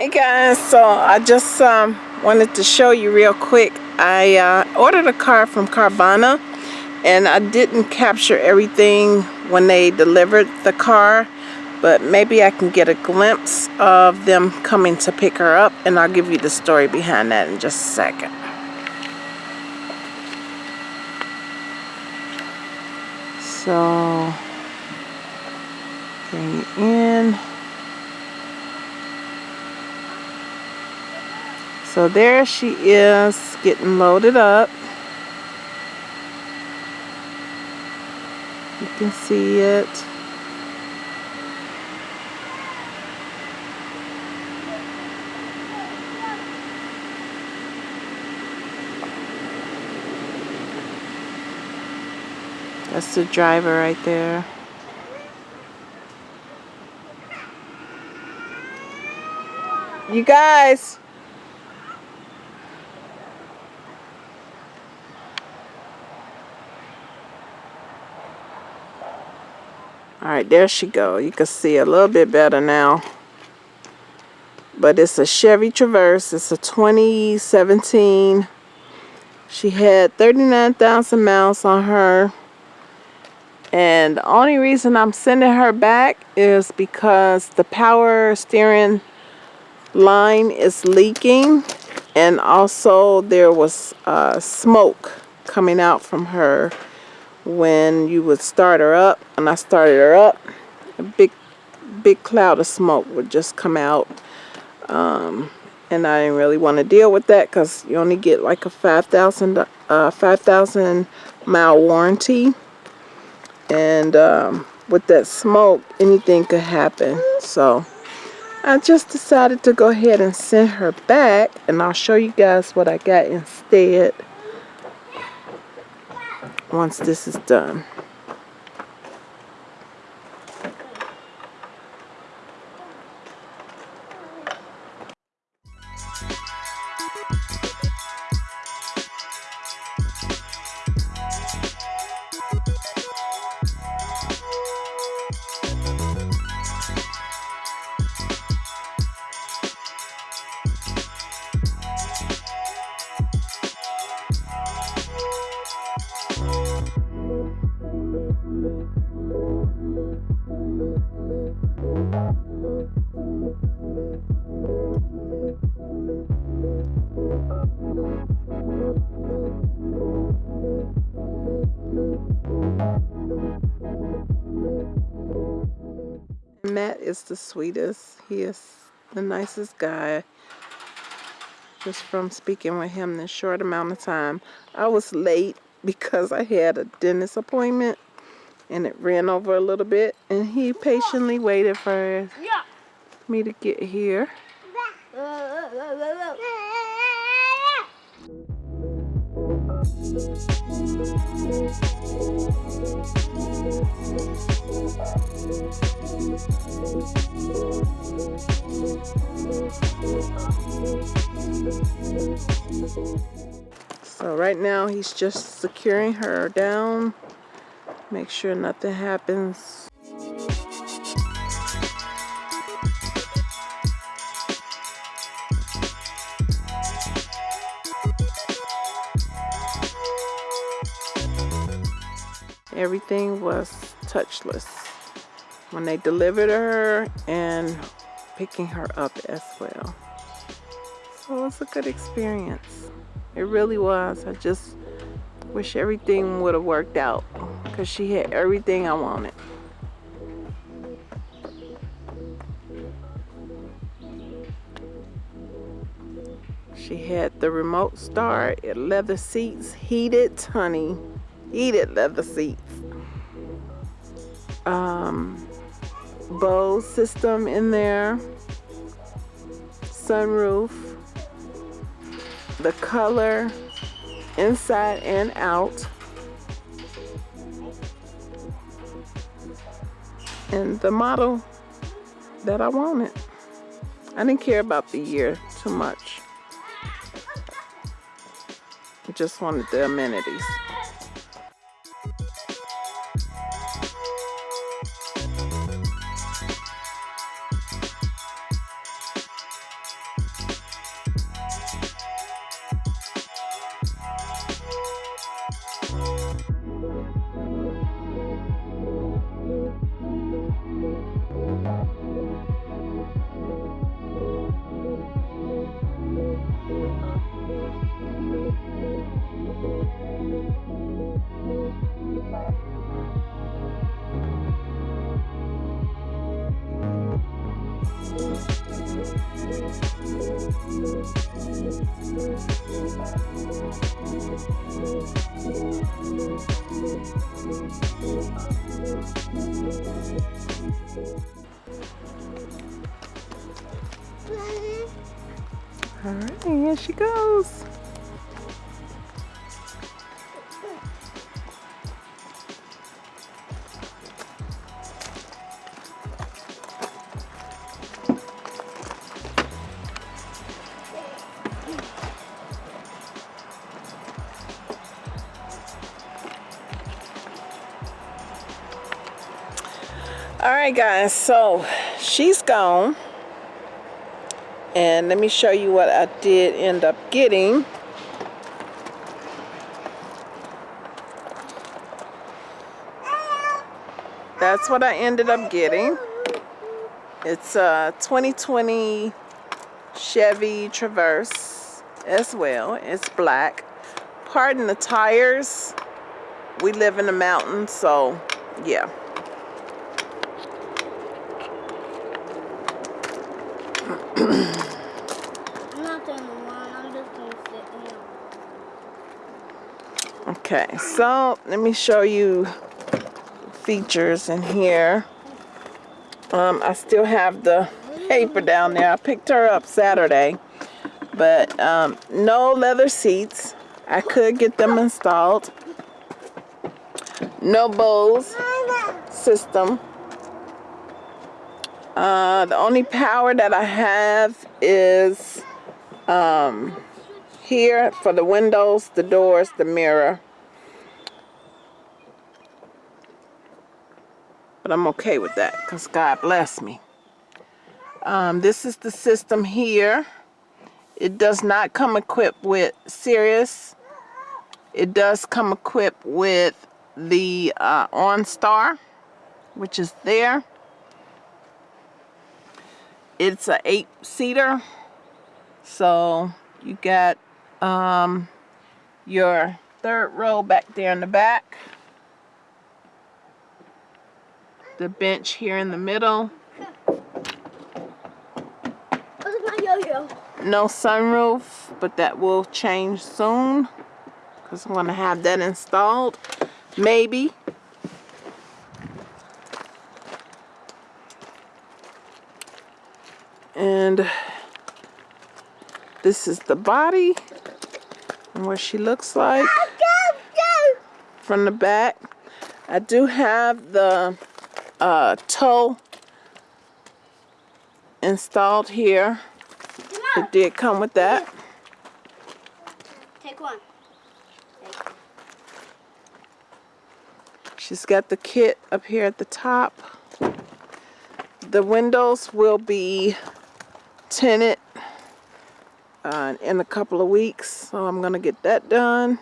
Hey guys, so I just um, wanted to show you real quick. I uh, ordered a car from Carvana and I didn't capture everything when they delivered the car but maybe I can get a glimpse of them coming to pick her up and I'll give you the story behind that in just a second. So, bring it in. So there she is getting loaded up. You can see it. That's the driver right there. You guys, all right there she go. You can see a little bit better now. But it's a Chevy Traverse. It's a 2017 she had 39,000 miles on her. And the only reason I'm sending her back is because the power steering line is leaking. And also there was uh, smoke coming out from her when you would start her up and I started her up a big big cloud of smoke would just come out um, and I didn't really want to deal with that because you only get like a 5,000 uh, 5,000 mile warranty. And um, with that smoke anything could happen. So I just decided to go ahead and send her back and I'll show you guys what I got instead once this is done. Matt is the sweetest. He is the nicest guy. Just from speaking with him this short amount of time. I was late because I had a dentist appointment and it ran over a little bit and he patiently waited for me to get here. So right now he's just securing her down. Make sure nothing happens. Everything was touchless when they delivered her and picking her up as well. So it was a good experience. It really was. I just wish everything would have worked out because she had everything I wanted. She had the remote start, leather seats, heated, honey, heated leather seats. Um, system in there, sunroof, the color inside and out, and the model that I wanted. I didn't care about the year too much. I just wanted the amenities. All right, here she goes. All right, guys, so she's gone. And let me show you what I did end up getting. That's what I ended up getting. It's a 2020 Chevy Traverse as well. It's black. Pardon the tires. We live in the mountains, so yeah. Okay, so let me show you features in here. Um, I still have the paper down there. I picked her up Saturday, but um, no leather seats. I could get them installed. No Bose system. Uh, the only power that I have is um, here for the windows, the doors, the mirror. But I'm okay with that because God bless me. Um, this is the system here. It does not come equipped with Sirius. It does come equipped with the uh, OnStar, which is there. It's an eight-seater, so you got um, your third row back there in the back. The bench here in the middle. No sunroof, but that will change soon because I'm going to have that installed. Maybe. And this is the body and what she looks like from the back. I do have the uh, tow installed here. It did come with that. Take one. She's got the kit up here at the top. The windows will be tinted uh, in a couple of weeks, so I'm to get that done.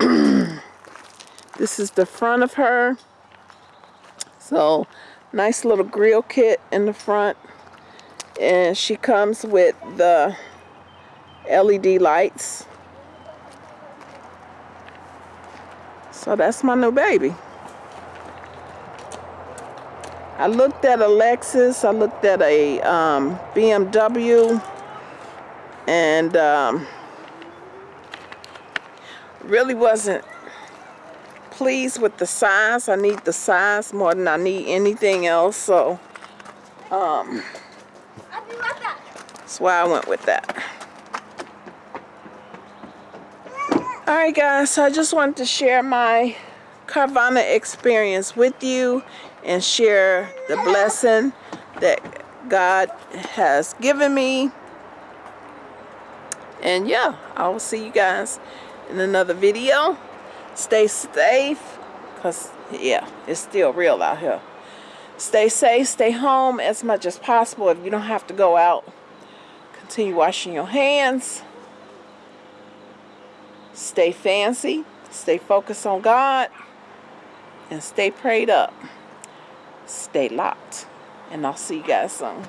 this is the front of her. So, nice little grill kit in the front. And she comes with the LED lights. So that's my new baby. I looked at a Lexus, I looked at a um, BMW, and um, really wasn't pleased with the size. I need the size more than I need anything else, so um, that's why I went with that. Alright guys, so I just wanted to share my Carvana experience with you and share the blessing that God has given me. And yeah, I will see you guys in another video. Stay safe, because yeah, it's still real out here. Stay safe, stay home as much as possible if you don't have to go out. Continue washing your hands. Stay fancy, stay focused on God, and stay prayed up stay locked. And I'll see you guys soon.